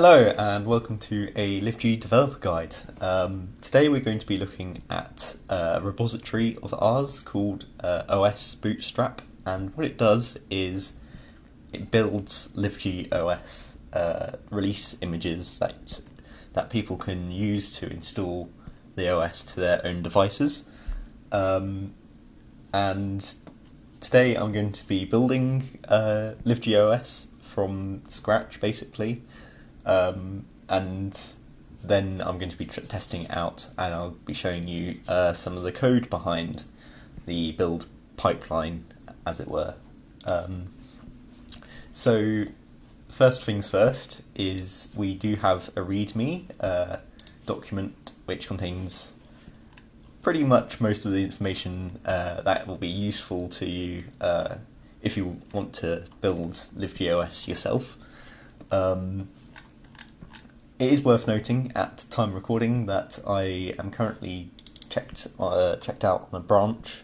Hello and welcome to a LiveG developer guide. Um, today we're going to be looking at a repository of ours called uh, OS Bootstrap and what it does is it builds LiveG OS uh, release images that that people can use to install the OS to their own devices. Um, and today I'm going to be building uh, LiveG OS from scratch basically. Um, and then I'm going to be testing out and I'll be showing you uh, some of the code behind the build pipeline, as it were. Um, so, first things first is we do have a README uh, document which contains pretty much most of the information uh, that will be useful to you uh, if you want to build LiveGOS yourself. Um, it is worth noting at time recording that I am currently checked uh, checked out on a branch,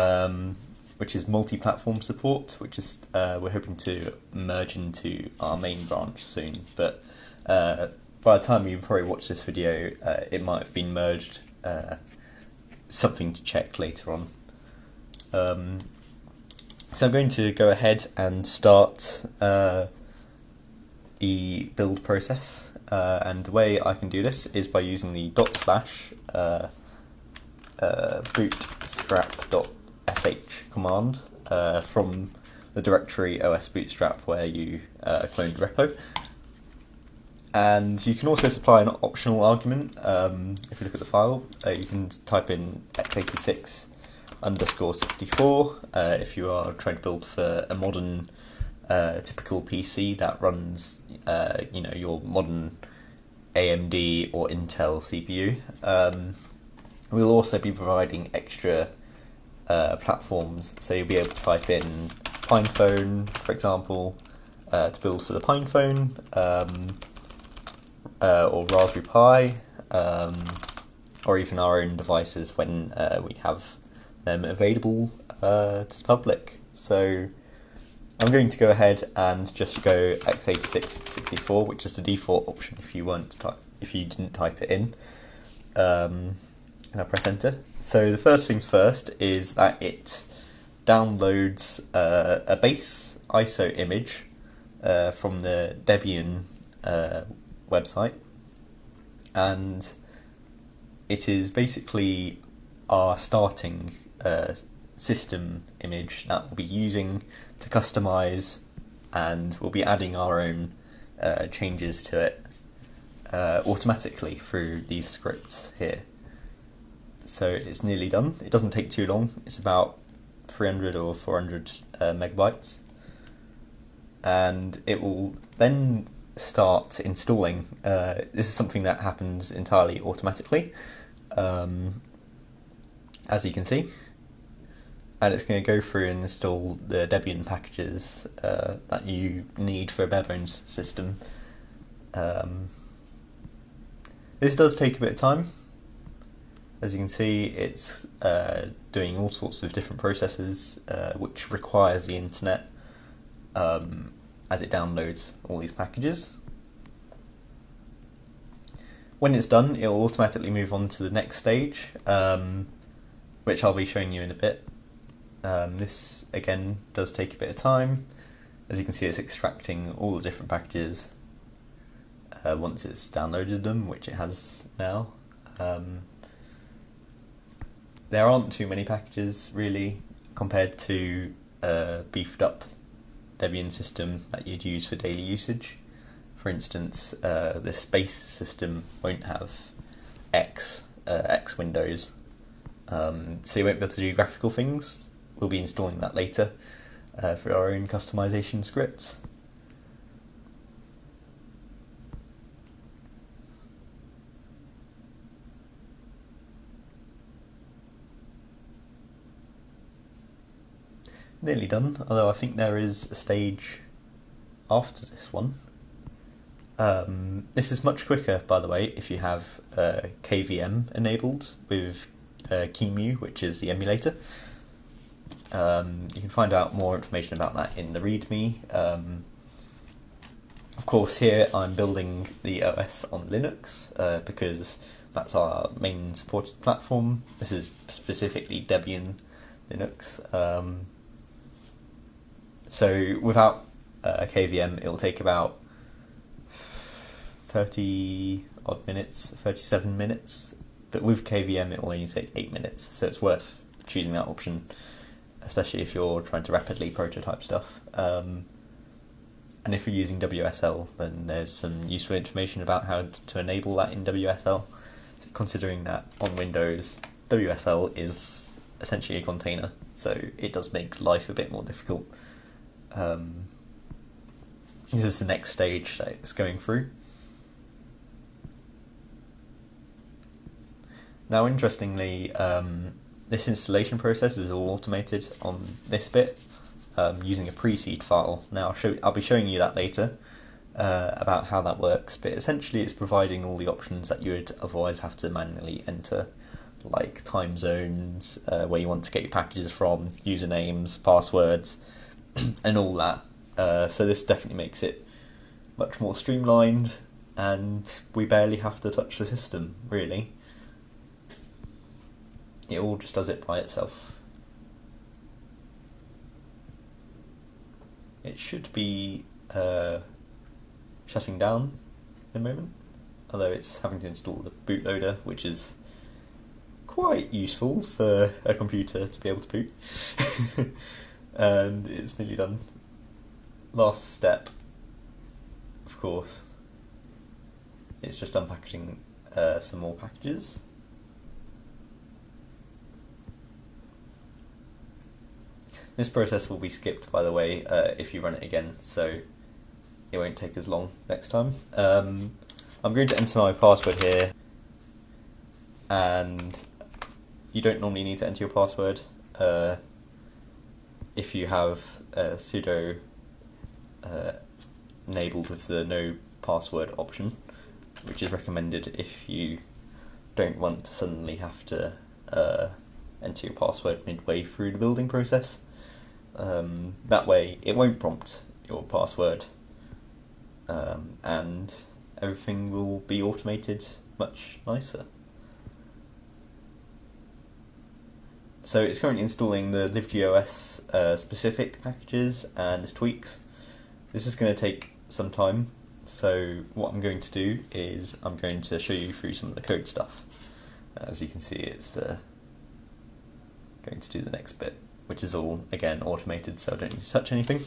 um, which is multi-platform support, which is uh, we're hoping to merge into our main branch soon. But uh, by the time you probably watch this video, uh, it might have been merged. Uh, something to check later on. Um, so I'm going to go ahead and start uh, the build process. Uh, and the way I can do this is by using the dot slash uh, uh, bootstrap.sh command uh, from the directory os bootstrap where you uh, cloned repo. And you can also supply an optional argument. Um, if you look at the file, uh, you can type in x86 underscore 64 if you are trying to build for a modern uh, typical PC that runs, uh, you know, your modern AMD or Intel CPU. Um, we'll also be providing extra uh, platforms, so you'll be able to type in PinePhone, for example, uh, to build for the PinePhone, um, uh, or Raspberry Pi, um, or even our own devices when we have them available to the public. So I'm going to go ahead and just go x86-64, which is the default option if you weren't if you didn't type it in. Um, and I press enter. So the first things first is that it downloads uh, a base ISO image uh, from the Debian uh, website, and it is basically our starting uh, system image that we'll be using to customize and we'll be adding our own uh, changes to it uh, automatically through these scripts here. So it's nearly done. It doesn't take too long. It's about 300 or 400 uh, megabytes. And it will then start installing. Uh, this is something that happens entirely automatically, um, as you can see and it's going to go through and install the Debian packages uh, that you need for a bare bones system. Um, this does take a bit of time. As you can see, it's uh, doing all sorts of different processes, uh, which requires the internet um, as it downloads all these packages. When it's done, it will automatically move on to the next stage, um, which I'll be showing you in a bit. Um, this again does take a bit of time. As you can see, it's extracting all the different packages uh, once it's downloaded them, which it has now. Um, there aren't too many packages really compared to a beefed up Debian system that you'd use for daily usage. For instance, uh, the space system won't have X uh, X windows, um, so you won't be able to do graphical things we'll be installing that later uh, for our own customization scripts. Nearly done, although I think there is a stage after this one. Um, this is much quicker, by the way, if you have uh, KVM enabled with uh, which is the emulator. Um, you can find out more information about that in the README. Um, of course, here I'm building the OS on Linux uh, because that's our main supported platform. This is specifically Debian Linux. Um, so without uh, a KVM, it'll take about 30 odd minutes, 37 minutes. But with KVM, it will only take 8 minutes, so it's worth choosing that option, especially if you're trying to rapidly prototype stuff. Um, and if you're using WSL, then there's some useful information about how to enable that in WSL, considering that on Windows, WSL is essentially a container, so it does make life a bit more difficult. Um, this is the next stage that it's going through. Now, interestingly, um, this installation process is all automated on this bit um, using a pre-seed file. Now, I'll, show, I'll, be showing you that later uh, about how that works, but essentially it's providing all the options that you would otherwise have to manually enter, like time zones, uh, where you want to get your packages from, usernames, passwords, and all that. Uh, so this definitely makes it much more streamlined, and we barely have to touch the system, really it all just does it by itself. It should be uh, shutting down in a moment, although it's having to install the bootloader, which is quite useful for a computer to be able to boot. and it's nearly done. Last step, of course, it's just unpackaging uh, some more packages. This process will be skipped, by the way, uh, if you run it again, so it won't take as long next time. Um, I'm going to enter my password here, and you don't normally need to enter your password uh, if you have sudo uh, enabled with the no password option, which is recommended if you don't want to suddenly have to uh, enter your password midway through the building process. Um, that way, it won't prompt your password, um, and everything will be automated much nicer. So it's currently installing the LiveG OS uh, specific packages and tweaks. This is going to take some time, so what I'm going to do is I'm going to show you through some of the code stuff. As you can see, it's uh, going to do the next bit which is all, again, automated, so I don't need to touch anything.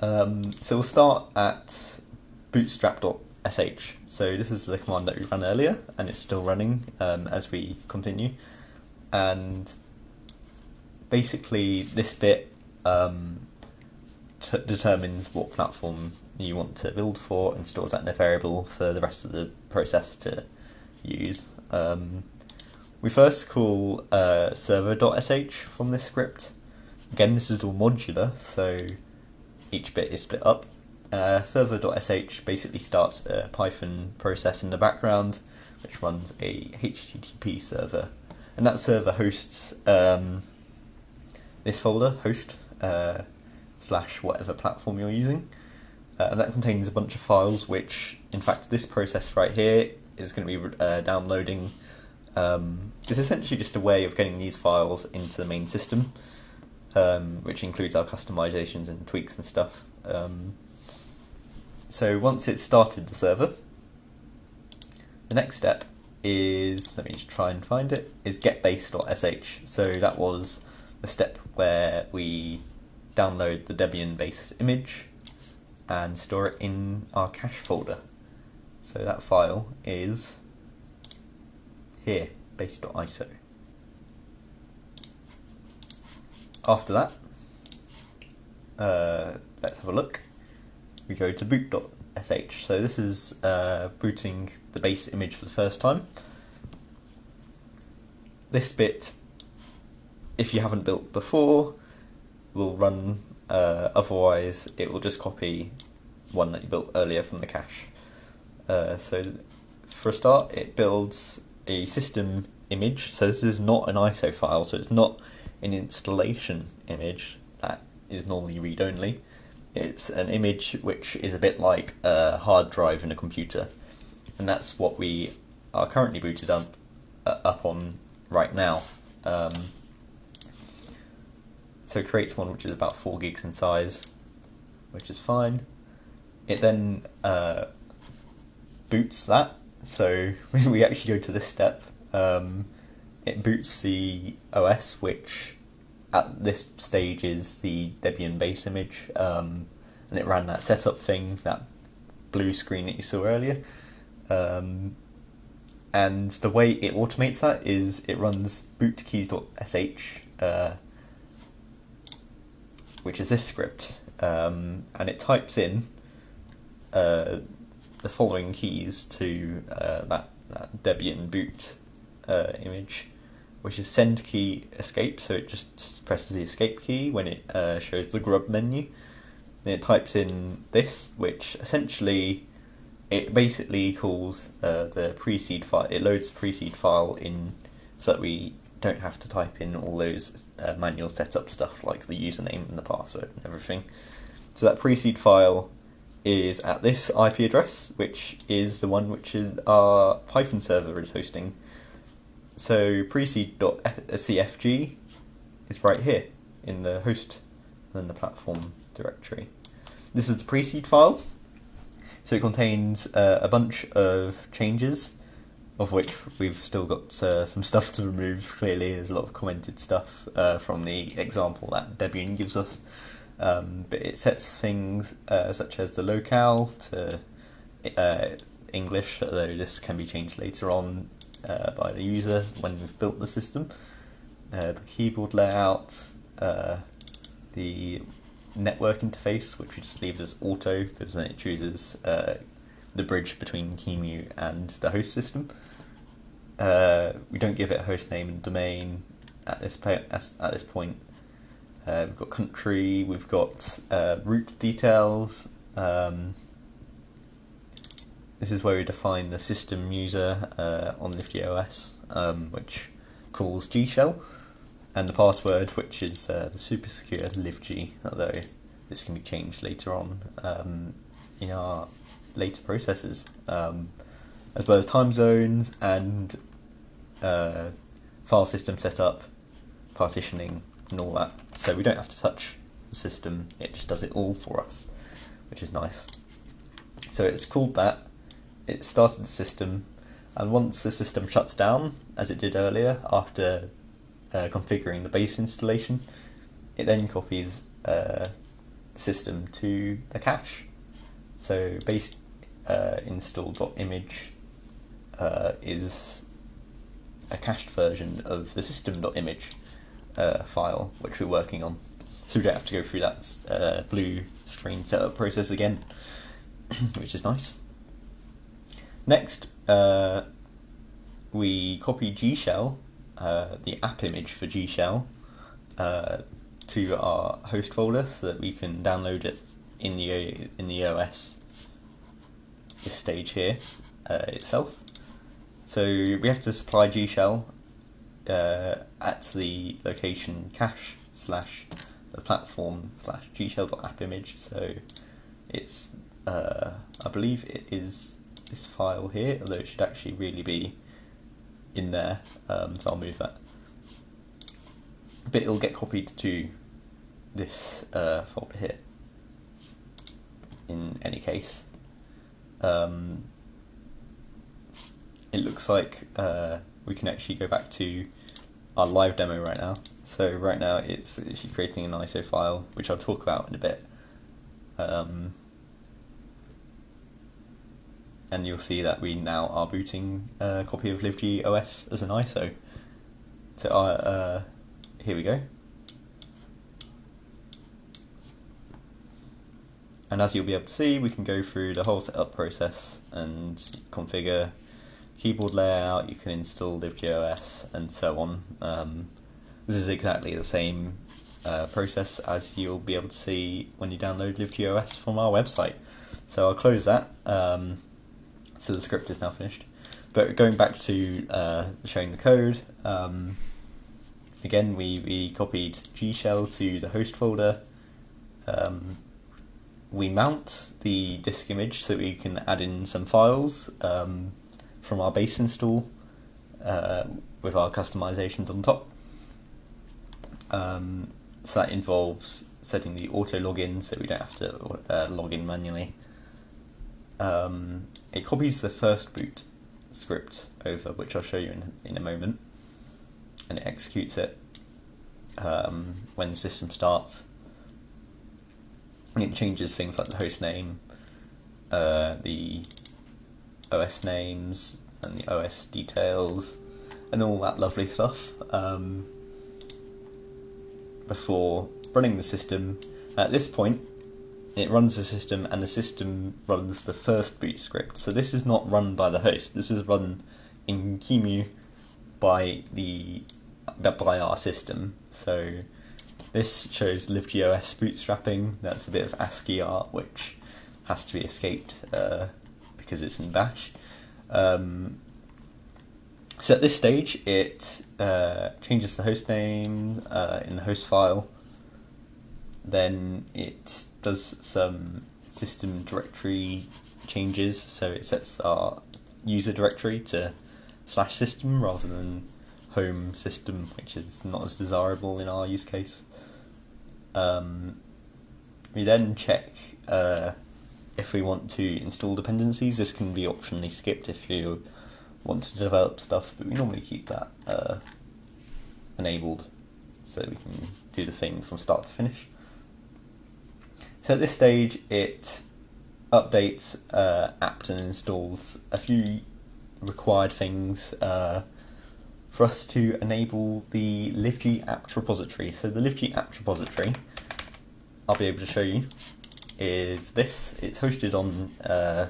Um, so we'll start at bootstrap.sh. So this is the command that we ran earlier, and it's still running um, as we continue. And basically, this bit um, determines what platform you want to build for and stores that in a variable for the rest of the process to use. Um, we first call uh, server.sh from this script. Again, this is all modular, so each bit is split up. Uh, server.sh basically starts a Python process in the background, which runs a HTTP server. And that server hosts um, this folder, host, uh, slash whatever platform you're using. Uh, and that contains a bunch of files, which, in fact, this process right here is going to be uh, downloading um, it's essentially just a way of getting these files into the main system, um, which includes our customizations and tweaks and stuff. Um, so once it's started the server, the next step is, let me just try and find it, is getbase.sh. So that was the step where we download the Debian base image and store it in our cache folder. So that file is here, base.iso. After that, uh, let's have a look. We go to boot.sh. So this is uh, booting the base image for the first time. This bit, if you haven't built before, will run. Uh, otherwise, it will just copy one that you built earlier from the cache. Uh, so for a start, it builds a system image. So this is not an ISO file, so it's not an installation image that is normally read only. It's an image which is a bit like a hard drive in a computer, and that's what we are currently booted up uh, up on right now. Um, so it creates one which is about four gigs in size, which is fine. It then uh, boots that, so when we actually go to this step. Um, it boots the OS, which at this stage is the Debian base image, um, and it ran that setup thing, that blue screen that you saw earlier. Um, and the way it automates that is it runs bootkeys.sh, uh, which is this script, um, and it types in uh, the following keys to uh, that, that Debian boot uh, image which is send key escape. So it just presses the escape key when it uh, shows the grub menu. Then it types in this, which essentially it basically calls uh, the pre-seed file. It loads the pre-seed file in so that we don't have to type in all those uh, manual setup stuff like the username and the password and everything. So that pre-seed file is at this IP address, which is the one which is our Python server is hosting. So preseed.cfg is right here in the host and the platform directory. This is the preseed file. So it contains uh, a bunch of changes, of which we've still got uh, some stuff to remove. Clearly, there's a lot of commented stuff uh, from the example that Debian gives us. Um, but it sets things uh, such as the locale to uh, English, although this can be changed later on uh, by the user when we've built the system. Uh, the keyboard layout, uh, the network interface, which we just leave as auto because then it chooses uh, the bridge between QEMU and the host system. We don't give it a host name and domain at this at this point. Uh, we've got country, we've got route details. Um, this is where we define the system user uh, on LiveGOS, um, which calls G shell, and the password, which is uh, the super secure libg, although this can be changed later on um, in our later processes, um, as well as time zones and uh, file system setup, partitioning, and all that. So we don't have to touch the system; it just does it all for us, which is nice. So it's called that it started the system, and once the system shuts down, as it did earlier after uh, configuring the base installation, it then copies uh, system to the cache. So base uh, install.image uh, is a cached version of the system.image uh, file which we're working on. So we don't have to go through that uh, blue screen setup process again, which is nice. Next, uh, we copy G Shell, uh, the app image for G Shell, uh, to our host folder so that we can download it in the in the OS. This stage here uh, itself. So we have to supply G Shell uh, at the location cache slash the platform slash G Shell.app image. So it's uh, I believe it is this file here, although it should actually really be in there, um, so I'll move that. But it'll get copied to this uh, folder here, in any case. Um, it looks like uh, we can actually go back to our live demo right now. So right now it's actually creating an ISO file, which I'll talk about in a bit. Um, and you'll see that we now are booting a copy of LiveG OS as an ISO. So uh, uh, here we go. And as you'll be able to see, we can go through the whole setup process and configure keyboard layout, you can install LiveGOS and so on. Um, this is exactly the same uh, process as you'll be able to see when you download LiveGOS from our website. So I'll close that. Um, so the script is now finished. But going back to uh, showing the code, um, again we, we copied G shell to the host folder, um, we mount the disk image so we can add in some files um, from our base install uh, with our customizations on top. Um, so that involves setting the auto login so we don't have to uh, log in manually. Um, it copies the first boot script over, which I'll show you in, in a moment, and it executes it um, when the system starts. It changes things like the host name, uh, the OS names, and the OS details, and all that lovely stuff. Um, before running the system. At this point, it runs the system and the system runs the first boot script. So this is not run by the host. This is run in QEMU by the by our system. So this shows LiveGOS bootstrapping. That's a bit of ASCII art which has to be escaped uh, because it's in Bash. Um, so at this stage, it uh, changes the host name uh, in the host file. Then it does some system directory changes, so it sets our user directory to slash system rather than home system, which is not as desirable in our use case. Um, we then check uh, if we want to install dependencies. This can be optionally skipped if you want to develop stuff, but we normally keep that uh, enabled so we can do the thing from start to finish. So at this stage, it updates uh, apt and installs a few required things uh, for us to enable the LiveG apt repository. So the LiveG apt repository, I'll be able to show you, is this. It's hosted on uh,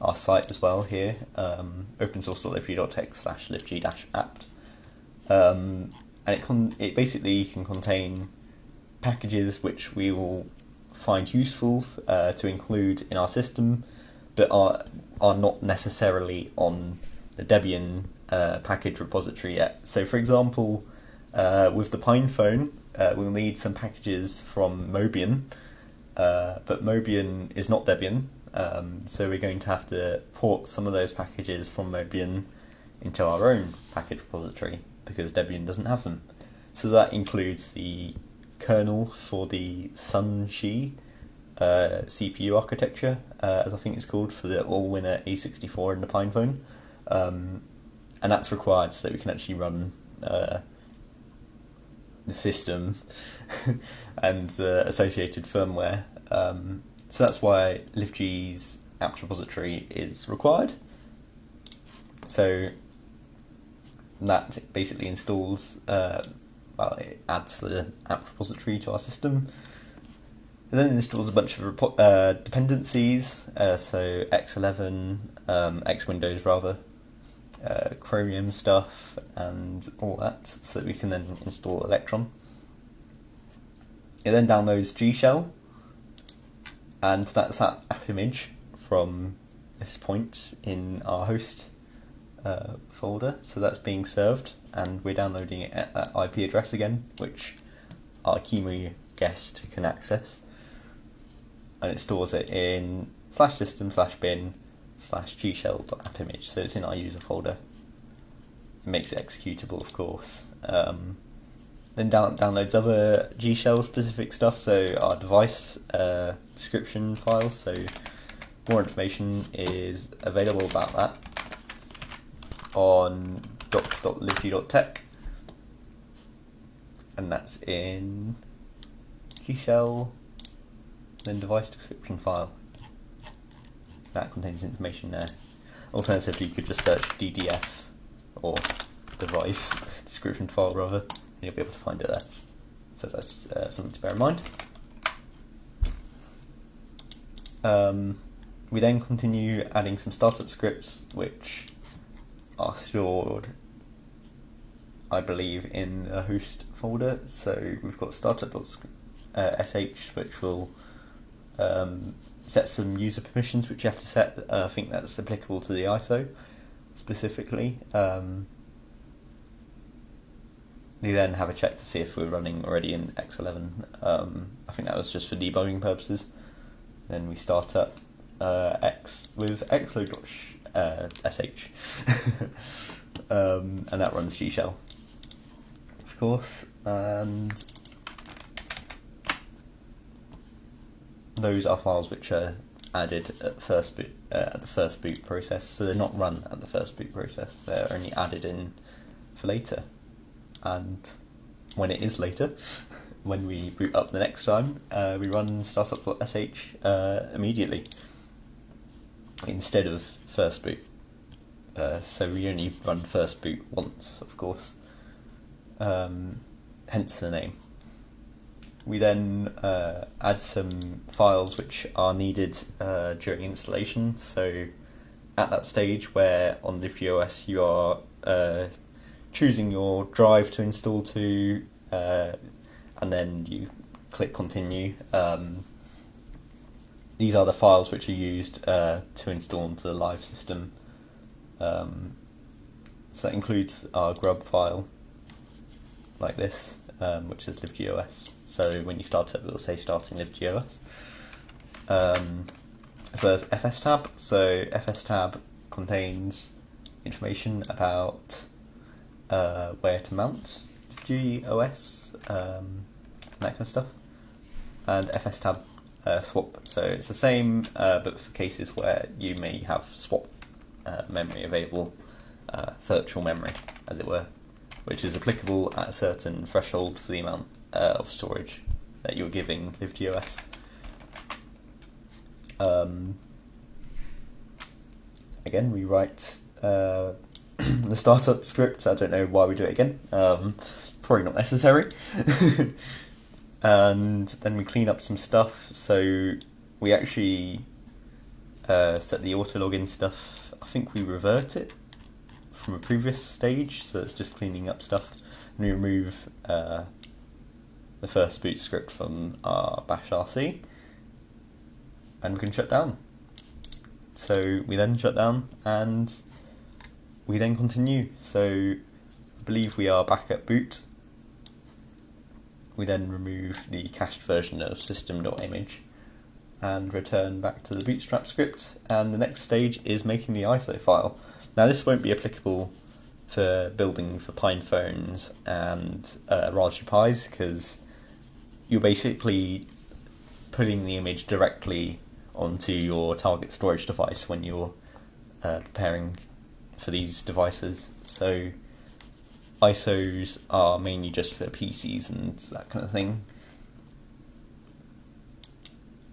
our site as well here, um, opensource.liveg.tech slash liveg-apt. Um, and it, con- it basically can contain packages which we will find useful uh, to include in our system, but are are not necessarily on the Debian uh, package repository yet. So, for example, uh, with the PinePhone, uh, we'll need some packages from Mobian, uh, but Mobian is not Debian, um, so we're going to have to port some of those packages from Mobian into our own package repository because Debian doesn't have them. So that includes the kernel for the sunxi uh, CPU architecture, uh, as I think it's called, for the Allwinner A64 and the PinePhone. Um, and that's required so that we can actually run uh, system and uh, associated firmware. Um, so that's why LiveG's apt repository is required. So that basically installs uh, well, it adds the apt repository to our system. And then it installs a bunch of uh, dependencies, uh, so X11, um, X Windows rather, uh, Chromium stuff, and all that, so that we can then install Electron. It then downloads G Shell, and that's that app image from this point in our host uh, folder. So that's being served, and we're downloading it at that IP address again, which our QEMU guest can access. And it stores it in slash system slash bin slash gshell.app image, so it's in our user folder. It makes it executable, of course. Um, then down, downloads other gshell specific stuff, so our device uh, description files. So more information is available about that on docs.liveg.tech, and that's in gshell, then device description file. That contains information there. Alternatively, you could just search DDF or device description file rather, and you'll be able to find it there. So that's uh, something to bear in mind. Um, we then continue adding some startup scripts, which are stored, I believe, in the host folder. So we've got startup.sh, which will um, set some user permissions, which you have to set. Uh, I think that's applicable to the ISO specifically. Um, you then have a check to see if we're running already in X11. Um, I think that was just for debugging purposes. Then we start up uh, X with xload.sh, uh, sh, um, and that runs G shell, of course, and those are files which are added at first boot uh, at the first boot process. So they're not run at the first boot process. They're only added in for later. And when it is later, when we boot up the next time, uh, we run startup.sh uh, immediately instead of first boot. Uh, so we only run first boot once, of course. Um, hence the name we then uh, add some files which are needed uh, during installation. So at that stage where on LiveG OS you are uh, choosing your drive to install to, uh, and then you click continue. Um, these are the files which are used uh, to install into the live system. Um, so that includes our grub file, like this, um, which is LiveG OS. So when you start it, it will say starting LiveG OS. Um, as well as fstab. So fstab contains information about uh, where to mount GOS, um, that kind of stuff. And fstab uh, swap. So it's the same, uh, but for cases where you may have swap uh, memory available, uh, virtual memory, as it were, which is applicable at a certain threshold for the amount uh, of storage that you're giving LiveG OS. Um, again, we write uh, the startup script. I don't know why we do it again. Um, probably not necessary. and then we clean up some stuff. So we actually uh, set the auto login stuff. I think we revert it from a previous stage, so it's just cleaning up stuff. And we remove uh, the first boot script from our bash RC and we can shut down. So we then shut down and we then continue. So I believe we are back at boot. We then remove the cached version of system.image and return back to the bootstrap script and the next stage is making the ISO file. Now this won't be applicable for building for Pine phones and uh, Raspberry Pis because you're basically putting the image directly onto your target storage device when you're uh, preparing for these devices. So ISOs are mainly just for PCs and that kind of thing.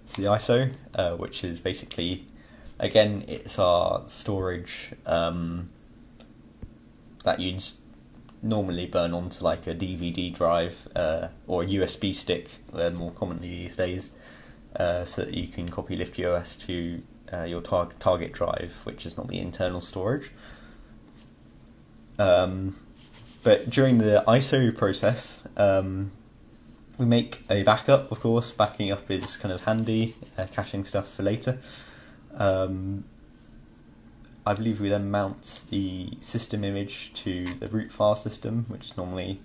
So the ISO, uh, which is basically, again, it's our storage um, that you'd normally burn onto like a DVD drive uh, or a USB stick, uh, more commonly these days, uh, so that you can copy LiveG OS to uh, your tar- target drive, which is normally internal storage. Um, but during the ISO process, um, we make a backup, of course. Backing up is kind of handy, uh, caching stuff for later. Um, I believe we then mount the system image to the root file system, which is normally,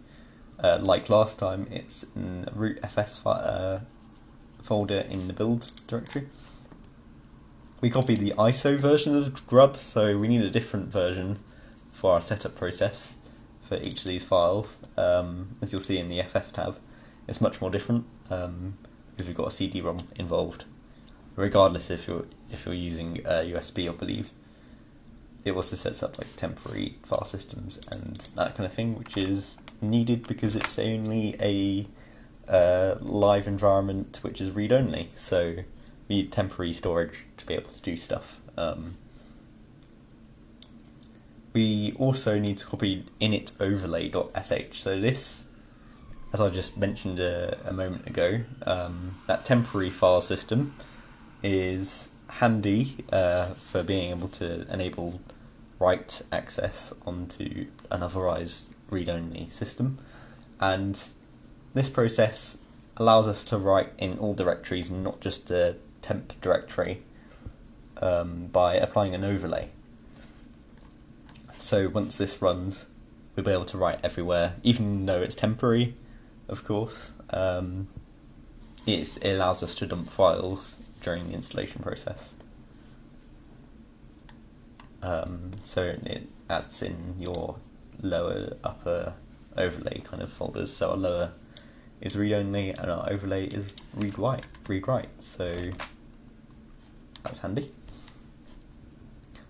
uh, like last time, it's in root fs uh, folder in the build directory. We copy the ISO version of grub, so we need a different version for our setup process for each of these files. Um, as you'll see in the FS tab, it's much more different um, because we've got a CD-ROM involved, regardless if you're if you're using uh, USB, I believe it also sets up like temporary file systems and that kind of thing, which is needed because it's only a uh, live environment which is read only. So we need temporary storage to be able to do stuff. Um, we also need to copy init overlay.sh. So this, as I just mentioned a, a moment ago, um, that temporary file system is handy uh, for being able to enable write access onto an otherwise read-only system. And this process allows us to write in all directories, not just the temp directory, um, by applying an overlay. So once this runs, we'll be able to write everywhere, even though it's temporary, of course. Um, it allows us to dump files during the installation process. Um, so it adds in your lower upper overlay kind of folders. So our lower is read only and our overlay is read write read write. So that's handy.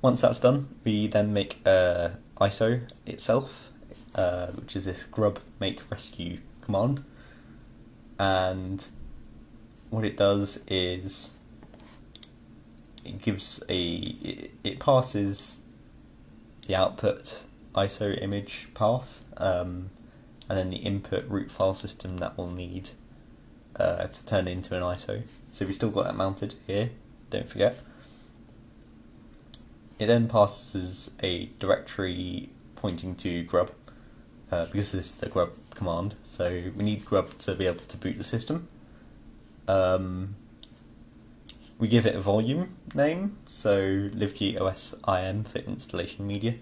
Once that's done, we then make uh, ISO itself, uh, which is this grub make rescue command. And what it does is it gives a it, it passes the output ISO image path um, and then the input root file system that we'll need uh, to turn into an ISO. So we've still got that mounted here, don't forget. It then passes a directory pointing to grub uh, because this is the grub command. So we need grub to be able to boot the system. Um, we give it a volume name, so livg im for installation media.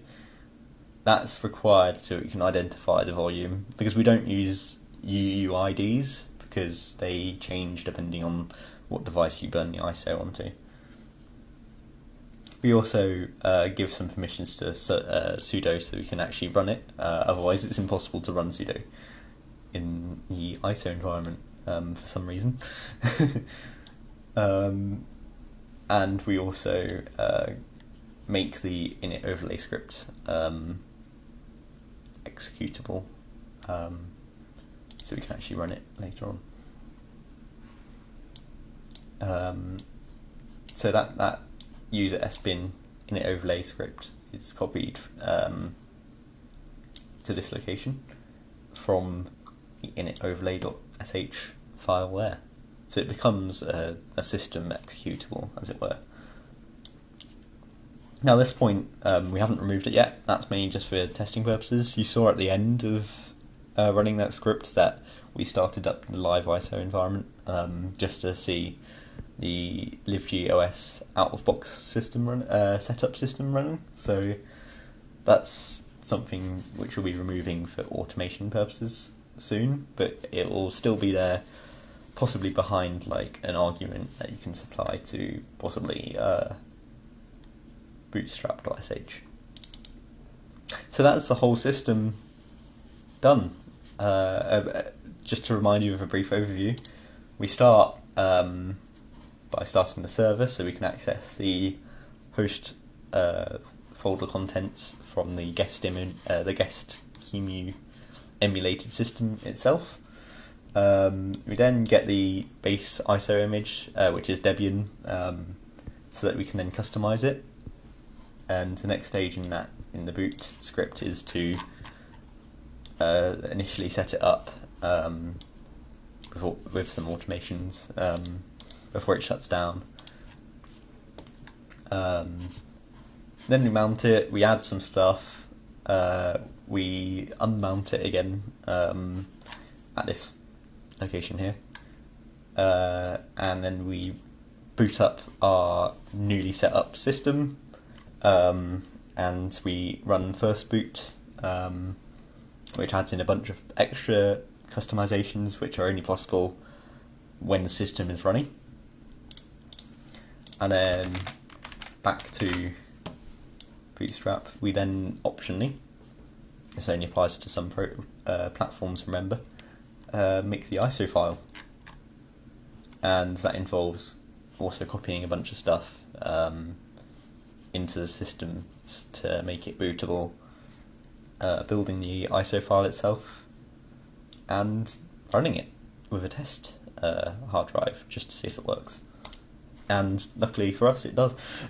That's required so we can identify the volume because we don't use UUIDs because they change depending on what device you burn the ISO onto. We also uh, give some permissions to uh, sudo so we can actually run it. Uh, otherwise, it's impossible to run sudo in the ISO environment um, for some reason. Um, and we also uh, make the init overlay script um, executable um, so we can actually run it later on. Um, so that, that user sbin init overlay script is copied um, to this location from the init overlay.sh file there. So it becomes a, a system executable, as it were. Now, at this point, um, we haven't removed it yet. That's mainly just for testing purposes. You saw at the end of uh, running that script that we started up the live ISO environment um, just to see the LiveG OS out of box system run, uh, setup system running. So that's something which we'll be removing for automation purposes soon, but it will still be there possibly behind like an argument that you can supply to possibly uh, bootstrap.sh. So that's the whole system done. Uh, uh, just to remind you of a brief overview, we start um, by starting the server so we can access the host uh, folder contents from the guest uh, the guest QEMU emulated system itself. Um, we then get the base ISO image, uh, which is Debian, um, so that we can then customize it. And the next stage in that in the boot script is to uh, initially set it up um, before, with some automations um, before it shuts down. Um, then we mount it. We add some stuff. Uh, we unmount it again um, at this location here. Uh, and then we boot up our newly set up system um, and we run first boot um, which adds in a bunch of extra customizations which are only possible when the system is running. And then back to bootstrap. We then optionally this only applies to some pro, uh, platforms remember uh, make the ISO file. And that involves also copying a bunch of stuff um, into the system to make it bootable, uh, building the ISO file itself, and running it with a test uh, hard drive just to see if it works. And luckily for us, it does.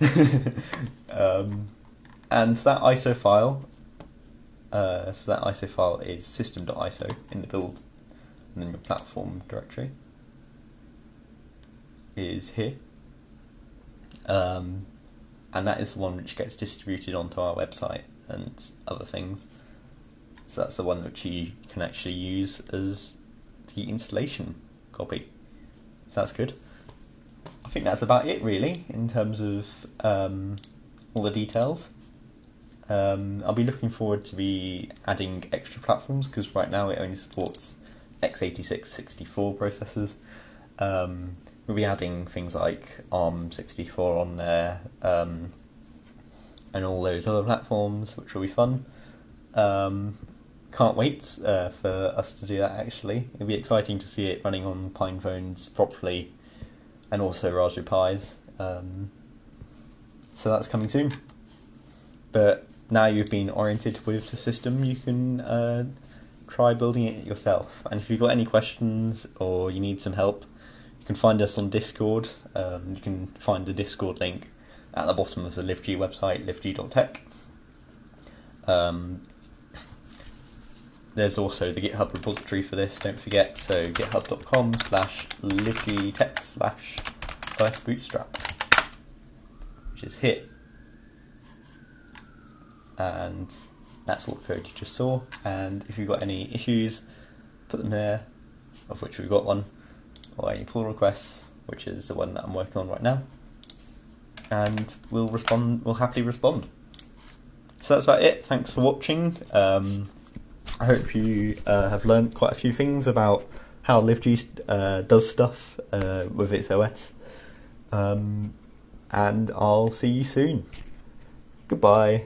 um, and that ISO file, uh, so that ISO file is system.iso in the build and then your platform directory is here. Um, and that is the one which gets distributed onto our website and other things. So that's the one which you can actually use as the installation copy. So that's good. I think that's about it really in terms of um, all the details. Um, I'll be looking forward to be adding extra platforms because right now it only supports x86 64 processors. Um, we'll be adding things like ARM64 on there um, and all those other platforms, which will be fun. Um, can't wait uh, for us to do that actually. It'll be exciting to see it running on Pine phones properly and also Raspberry Pis. Um, so that's coming soon. But now you've been oriented with the system, you can uh, try building it yourself. And if you've got any questions or you need some help, you can find us on Discord. Um, you can find the Discord link at the bottom of the LiveG website, liveg.tech. Um, there's also the GitHub repository for this, don't forget, so github.com slash livegtech slash OS bootstrap, which is here. And that's all the code you just saw. And if you've got any issues, put them there, of which we've got one, or any pull requests, which is the one that I'm working on right now. And we'll respond. We'll happily respond. So that's about it. Thanks for watching. Um, I hope you uh, have learned quite a few things about how LiveG uh, does stuff uh, with its OS. Um, and I'll see you soon. Goodbye.